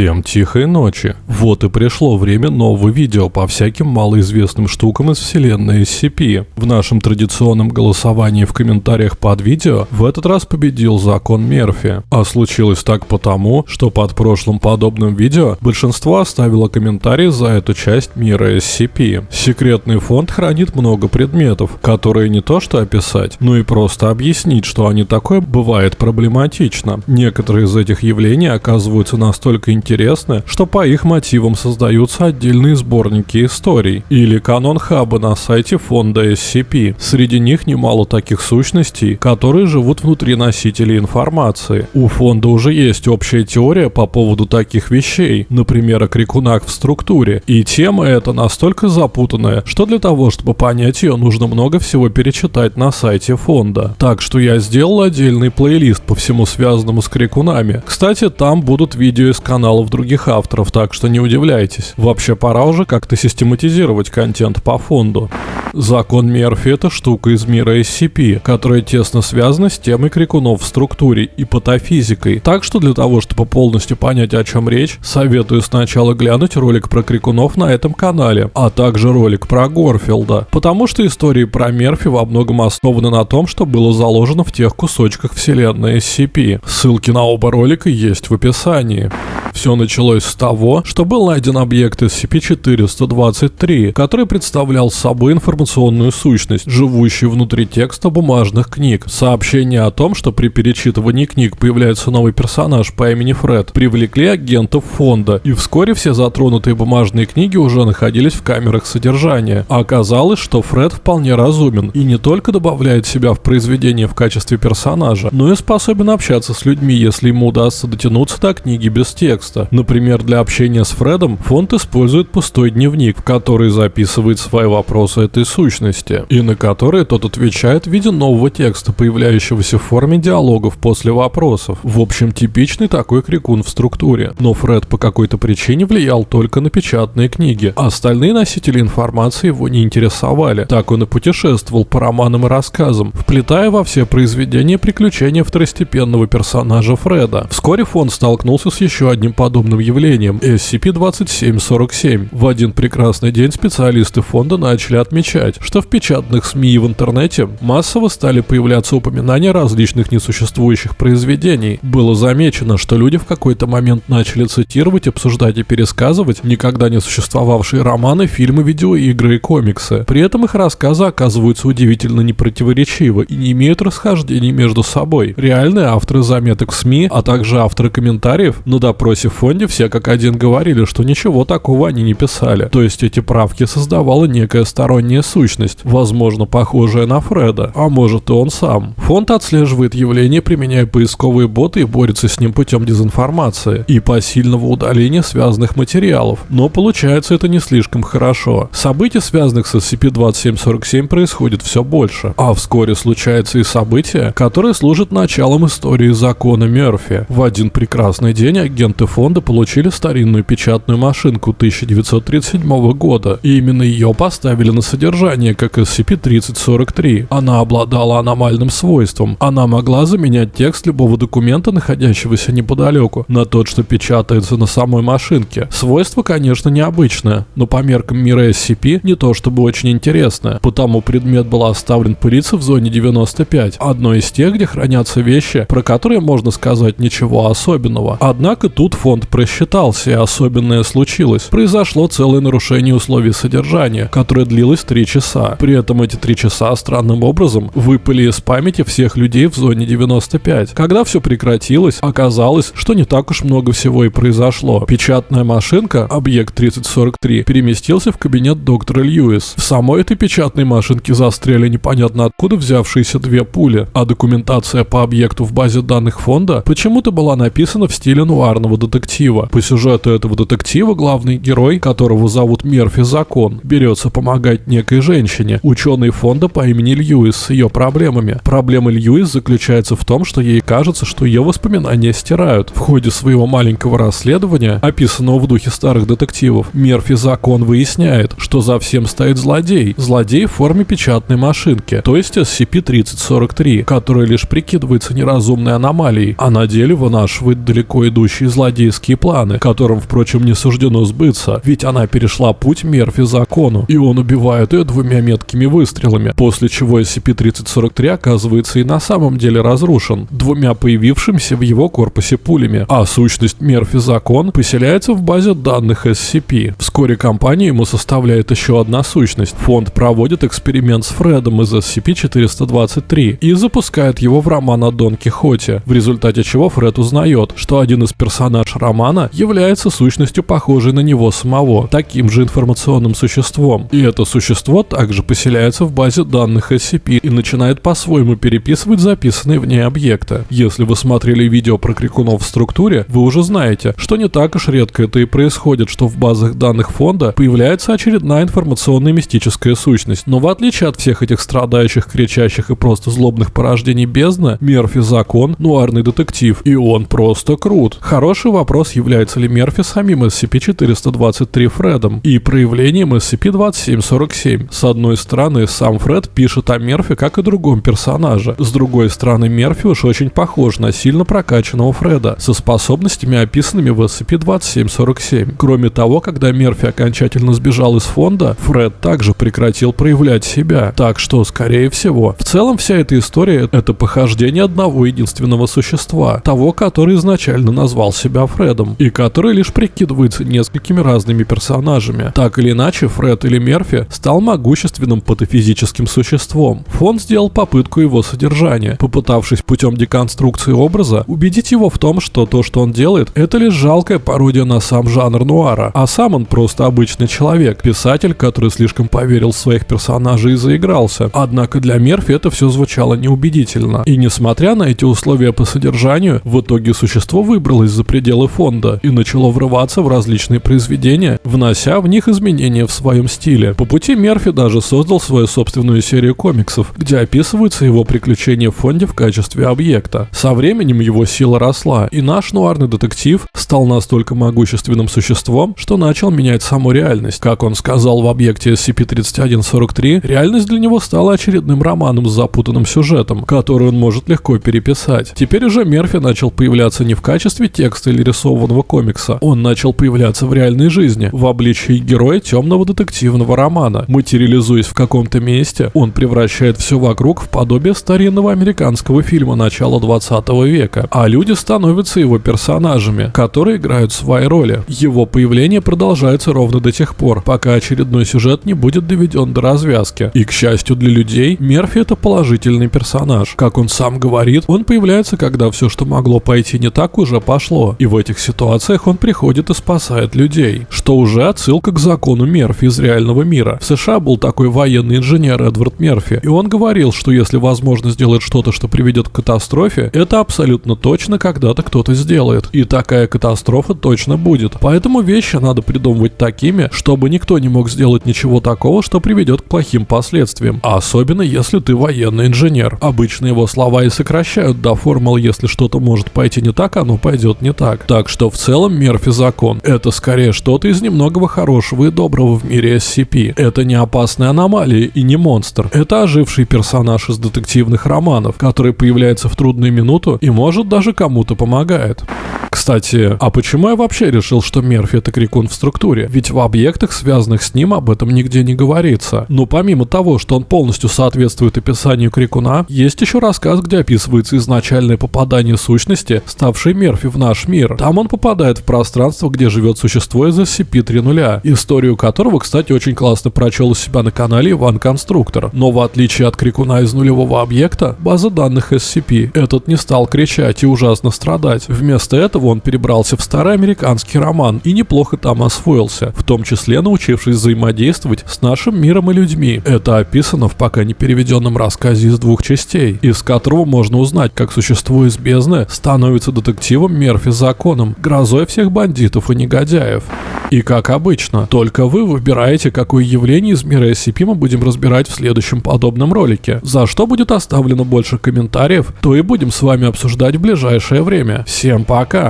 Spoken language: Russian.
Всем тихой ночи. Вот и пришло время нового видео по всяким малоизвестным штукам из вселенной SCP. В нашем традиционном голосовании в комментариях под видео в этот раз победил закон Мерфи. А случилось так потому, что под прошлым подобным видео большинство оставило комментарии за эту часть мира SCP. Секретный фонд хранит много предметов, которые не то что описать, но и просто объяснить, что они такое бывает проблематично. Некоторые из этих явлений оказываются настолько интересны, что по их мотивам создаются отдельные сборники историй или канон хаба на сайте фонда SCP. Среди них немало таких сущностей, которые живут внутри носителей информации. У фонда уже есть общая теория по поводу таких вещей, например, о крикунах в структуре, и тема эта настолько запутанная, что для того, чтобы понять ее, нужно много всего перечитать на сайте фонда. Так что я сделал отдельный плейлист по всему связанному с крикунами. Кстати, там будут видео из каналов других авторов, так что не удивляйтесь. Вообще пора уже как-то систематизировать контент по фонду. Закон Мерфи – это штука из мира SCP, которая тесно связана с темой крикунов в структуре и патофизикой. Так что для того, чтобы полностью понять, о чем речь, советую сначала глянуть ролик про крикунов на этом канале, а также ролик про Горфилда. Потому что истории про Мерфи во многом основаны на том, что было заложено в тех кусочках вселенной SCP. Ссылки на оба ролика есть в описании. Все началось с того, что был найден объект SCP-423, который представлял собой информационную сущность, живущую внутри текста бумажных книг. Сообщение о том, что при перечитывании книг появляется новый персонаж по имени Фред, привлекли агентов фонда, и вскоре все затронутые бумажные книги уже находились в камерах содержания. Оказалось, что Фред вполне разумен и не только добавляет себя в произведение в качестве персонажа, но и способен общаться с людьми, если ему удастся дотянуться до книги без текста. Например, для общения с Фредом фонд использует пустой дневник, в который записывает свои вопросы этой сущности, и на которые тот отвечает в виде нового текста, появляющегося в форме диалогов после вопросов. В общем, типичный такой крикун в структуре. Но Фред по какой-то причине влиял только на печатные книги, а остальные носители информации его не интересовали. Так он и путешествовал по романам и рассказам, вплетая во все произведения приключения второстепенного персонажа Фреда. Вскоре фонд столкнулся с еще одним подобным явлением SCP-2747. В один прекрасный день специалисты фонда начали отмечать, что в печатных СМИ и в интернете массово стали появляться упоминания различных несуществующих произведений. Было замечено, что люди в какой-то момент начали цитировать, обсуждать и пересказывать никогда не существовавшие романы, фильмы, видеоигры и комиксы. При этом их рассказы оказываются удивительно непротиворечивы и не имеют расхождений между собой. Реальные авторы заметок в СМИ, а также авторы комментариев на допросе в фонде все как один говорили, что ничего такого они не писали. То есть эти правки создавала некая сторонняя сущность, возможно похожая на Фреда, а может и он сам. Фонд отслеживает явление, применяя поисковые боты и борется с ним путем дезинформации и посильного удаления связанных материалов. Но получается это не слишком хорошо. Событий, связанных с SCP-2747, происходит все больше. А вскоре случаются и события, которые служат началом истории закона Мерфи. В один прекрасный день агенты фонда получили старинную печатную машинку 1937 года, и именно ее поставили на содержание как SCP-3043. Она обладала аномальным свойством. Она могла заменять текст любого документа, находящегося неподалеку, на тот, что печатается на самой машинке. Свойство, конечно, необычное, но по меркам мира SCP не то чтобы очень интересное, потому предмет был оставлен пылиться в зоне 95, одной из тех, где хранятся вещи, про которые можно сказать ничего особенного. Однако тут фонд просчитался, и особенное случилось. Произошло целое нарушение условий содержания, которое длилось 3 часа. При этом эти 3 часа странным образом выпали из памяти всех людей в зоне 95. Когда все прекратилось, оказалось, что не так уж много всего и произошло. Печатная машинка, объект 3043, переместился в кабинет доктора Льюис. В самой этой печатной машинке застряли непонятно откуда взявшиеся две пули, а документация по объекту в базе данных фонда почему-то была написана в стиле нуарного детектива. По сюжету этого детектива главный герой, которого зовут Мерфи Закон, берется помогать некой женщине, ученой фонда по имени Льюис с ее проблемами. Проблема Льюис заключается в том, что ей кажется, что ее воспоминания стирают. В ходе своего маленького расследования, описанного в духе старых детективов, Мерфи Закон выясняет, что за всем стоит злодей. Злодей в форме печатной машинки, то есть SCP-3043, которая лишь прикидывается неразумной аномалией, а на деле вынашивает далеко идущие злодеи злодейские планы, которым, впрочем, не суждено сбыться, ведь она перешла путь Мерфи закону, и он убивает ее двумя меткими выстрелами, после чего SCP-3043 оказывается и на самом деле разрушен, двумя появившимися в его корпусе пулями, а сущность Мерфи закон поселяется в базе данных SCP. Вскоре компания ему составляет еще одна сущность. Фонд проводит эксперимент с Фредом из SCP-423 и запускает его в роман о Дон Кихоте, в результате чего Фред узнает, что один из персонаж романа является сущностью, похожей на него самого, таким же информационным существом. И это существо также поселяется в базе данных SCP и начинает по-своему переписывать записанные в ней объекты. Если вы смотрели видео про крикунов в структуре, вы уже знаете, что не так уж редко это и происходит, что в базах данных фонда появляется очередная информационная мистическая сущность. Но в отличие от всех этих страдающих, кричащих и просто злобных порождений бездны, Мерфи закон, нуарный детектив, и он просто крут. Хороший вопрос, является ли Мерфи самим SCP-423 Фредом и проявлением SCP-2747. С одной стороны, сам Фред пишет о Мерфи как и другом персонаже. С другой стороны, Мерфи уж очень похож на сильно прокачанного Фреда, со способностями, описанными в SCP-2747. Кроме того, когда Мерфи окончательно сбежал из фонда, Фред также прекратил проявлять себя. Так что, скорее всего, в целом вся эта история — это похождение одного единственного существа, того, который изначально назвал себя Фредом, и который лишь прикидывается несколькими разными персонажами. Так или иначе, Фред или Мерфи стал могущественным патофизическим существом. Фонд сделал попытку его содержания, попытавшись путем деконструкции образа убедить его в том, что то, что он делает, это лишь жалкая пародия на сам жанр нуара, а сам он просто обычный человек, писатель, который слишком поверил в своих персонажей и заигрался. Однако для Мерфи это все звучало неубедительно. И несмотря на эти условия по содержанию, в итоге существо выбралось за пределы фонда и начало врываться в различные произведения, внося в них изменения в своем стиле. По пути Мерфи даже создал свою собственную серию комиксов, где описываются его приключения в фонде в качестве объекта. Со временем его сила росла, и наш нуарный детектив стал настолько могущественным существом, что начал менять саму реальность. Как он сказал в объекте SCP-3143, реальность для него стала очередным романом с запутанным сюжетом, который он может легко переписать. Теперь уже Мерфи начал появляться не в качестве текста или рисованного комикса, он начал появляться в реальной жизни, в обличии героя темного детективного романа. Материализуясь в каком-то месте, он превращает все вокруг в подобие старинного американского фильма начала 20 века, а люди становятся его персонажами, которые играют свои роли. Его появление продолжается ровно до тех пор, пока очередной сюжет не будет доведен до развязки. И к счастью для людей, Мерфи это положительный персонаж. Как он сам говорит, он появляется, когда все, что могло пойти не так, уже пошло. И в этих ситуациях он приходит и спасает людей. Что уже отсылка к закону Мерфи из реального мира. В США был такой военный инженер Эдвард Мерфи, и он говорил, что если возможно сделать что-то, что приведет к катастрофе, это абсолютно точно когда-то кто-то сделает. И такая катастрофа точно будет. Поэтому вещи надо придумывать такими, чтобы никто не мог сделать ничего такого, что приведет к плохим последствиям. А особенно если ты военный инженер. Обычно его слова и сокращают до формул «если что-то может пойти не так, оно пойдет не так». Так что в целом Мерфи закон. Это скорее что-то из немногого хорошего и доброго в мире SCP. Это не опасная аномалия и не монстр. Это оживший персонаж из детективных романов, который появляется в трудную минуту и может даже кому-то помогает. Кстати, а почему я вообще решил, что Мерфи это крикун в структуре? Ведь в объектах, связанных с ним, об этом нигде не говорится. Но помимо того, что он полностью соответствует описанию крикуна, есть еще рассказ, где описывается изначальное попадание сущности, ставшей Мерфи в наш мир. Там он попадает в пространство, где живет существо из SCP-3.0, историю которого, кстати, очень классно прочел у себя на канале Иван Конструктор. Но в отличие от крикуна из нулевого объекта, база данных SCP, этот не стал кричать и ужасно страдать. Вместо этого он перебрался в старый американский роман и неплохо там освоился, в том числе научившись взаимодействовать с нашим миром и людьми. Это описано в пока не переведенном рассказе из двух частей, из которого можно узнать, как существо из бездны становится детективом Мерфи законом, грозой всех бандитов и негодяев. И как обычно, только вы выбираете, какое явление из мира SCP мы будем разбирать в следующем подобном ролике. За что будет оставлено больше комментариев, то и будем с вами обсуждать в ближайшее время. Всем пока!